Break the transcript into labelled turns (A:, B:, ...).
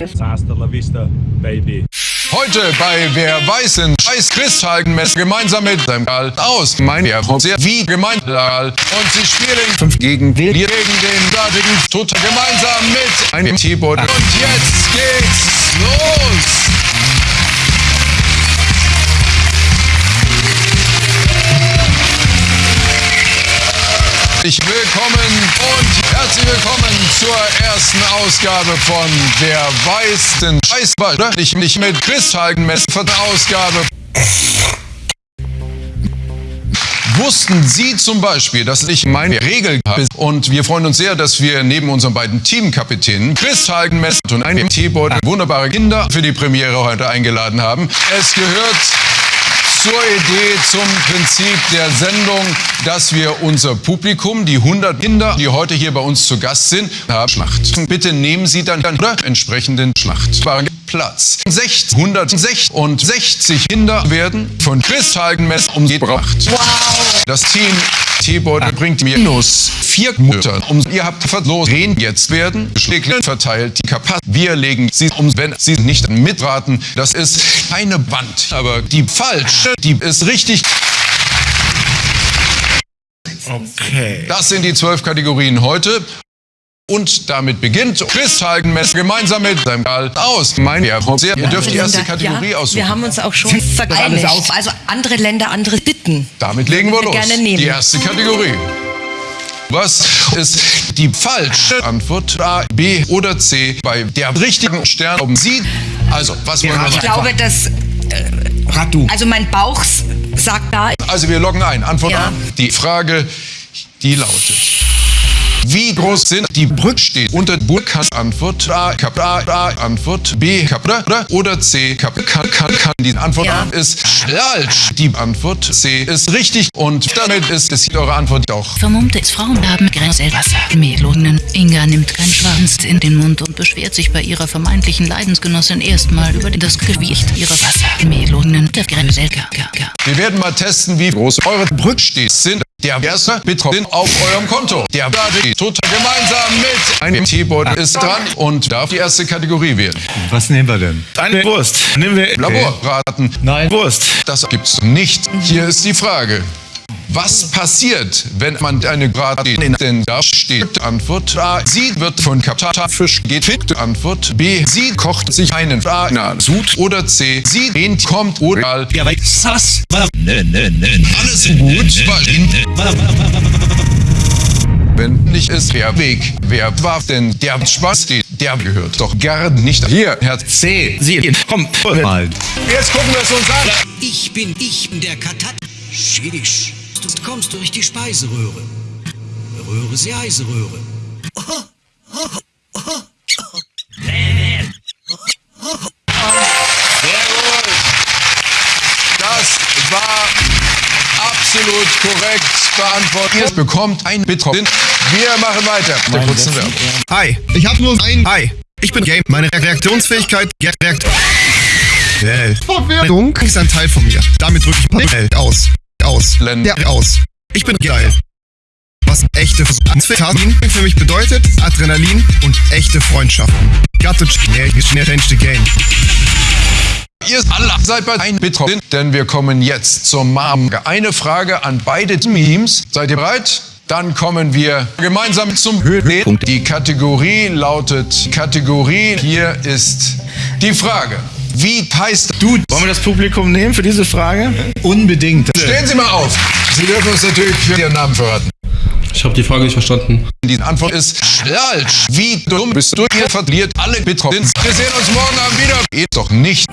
A: Hasta la vista, baby.
B: Heute bei Wer weiß in Scheiß Christhaltenmess gemeinsam mit seinem Karl aus mein sehr wie gemeint und sie spielen fünf gegen gegen den dortigen Toter gemeinsam mit einem T-Board und jetzt geht's los! Herzlich willkommen und herzlich willkommen zur ersten Ausgabe von Wer weiß denn Scheißball. Ich nicht mit Chris Hagenmess von der Ausgabe. Wussten Sie zum Beispiel, dass ich meine Regel habe? Und wir freuen uns sehr, dass wir neben unseren beiden Teamkapitänen Chris Hagenmess und einem T-Board wunderbare Kinder für die Premiere heute eingeladen haben. Es gehört zur Idee, zum Prinzip der Sendung, dass wir unser Publikum, die 100 Kinder, die heute hier bei uns zu Gast sind, haben Schlacht. Bitte nehmen Sie dann den entsprechenden Schlachtplatz. 160 Kinder werden von Chris Hagenmess umgebracht. Wow. Das Team T-Board bringt mir minus vier Mutter. Um, ihr habt verloren. Jetzt werden Schläge verteilt die Kapazität. Wir legen sie um, wenn sie nicht mitraten. Das ist keine Wand, aber die falsche, die ist richtig.
C: Okay.
B: Das sind die zwölf Kategorien heute. Und damit beginnt Chris Hagenmess gemeinsam mit seinem Karl aus. Mein Ihr dürft die erste Kategorie
D: ja,
B: aussuchen.
D: Wir haben uns auch schon vereinigt. Also andere Länder, andere Bitten.
B: Damit legen wir,
D: wir
B: los.
D: gerne nehmen.
B: Die erste Kategorie. Was ist die falsche Antwort? A, B oder C bei der richtigen Stern oben Sie. Also, was wollen wir
D: Ich
B: machen?
D: glaube, dass. Äh,
C: Ratu.
D: also mein Bauch sagt da.
B: Also wir loggen ein. Antwort
D: Ja.
B: A. Die Frage, die lautet. Wie groß sind die Brücksteht unter Burkas Antwort A, Kap, A, A, Antwort B, Kap, oder, oder C, Kap, kann, kann, kann. Die Antwort
D: Ja.
B: A ist falsch. Die Antwort C ist richtig und damit ist es eure Antwort auch.
E: Vermummte Frauen haben Grenzwasser. Melonen. Inga nimmt keinen Schwanz in den Mund und beschwert sich bei ihrer vermeintlichen Leidensgenossin erstmal über das Gewicht ihrer Wassermelonen. Der Grenzwasser.
B: Wir werden mal testen, wie groß eure Brücksteht sind. Der erste Bitcoin auf eurem Konto. Der Bloody total gemeinsam mit einem T-Board ist dran und darf die erste Kategorie wählen.
C: Was nehmen wir denn? Eine Wurst. Nehmen wir.
B: Laborraten.
C: Nein. Wurst.
B: Das gibt's nicht. Hier ist die Frage. Was passiert, wenn man eine Grad in den da steht? Antwort A. Sie wird von Kaptafisch geht fit. Antwort B. Sie kocht sich einen A. Na, Sud. Oder C. Sie dehnt, kommt oder
F: Ja, weil Sass. Nö, nö, nö.
B: alles gut. Wenn nicht ist der Weg. Wer war denn der Spaß? Der gehört doch gar nicht hier. Herr
C: C. Sie. Komm. Mal.
B: Jetzt gucken wir es uns an.
F: Ich bin, ich bin der Katat. Schädisch. Du kommst durch die Speiseröhre. Röhre sie Eiseröhre.
B: Das war absolut korrekt beantwortet. Ihr bekommt ein Bitcoin. Wir machen weiter. Mit der kurzen Werbung.
G: Hi, ich habe nur ein Hi. Ich bin Game. Meine Reaktionsfähigkeit reakt. Verwirrung ist ein Teil von mir. Damit drücke ich L aus. Aus.
B: Länder.
G: Ja, aus. Ich bin geil. Was echte Versuchsfähigkeiten für mich bedeutet, Adrenalin und echte Freundschaften. Got to change the game.
B: Ihr alle seid bei ein Bitcoin, denn wir kommen jetzt zur Mom. Eine Frage an beide Teams. Seid ihr bereit? Dann kommen wir gemeinsam zum Höhepunkt. Die Kategorie lautet Kategorie. Hier ist die Frage. Wie heißt du?
C: Wollen wir das Publikum nehmen für diese Frage?
G: Unbedingt.
B: Stehen Sie mal auf. Sie dürfen uns natürlich für Ihren Namen verraten.
H: Ich habe die Frage nicht verstanden.
B: Die Antwort ist falsch. Wie dumm bist du? Ihr verliert alle Bitcoins. Wir sehen uns morgen Abend wieder. Geht doch nicht.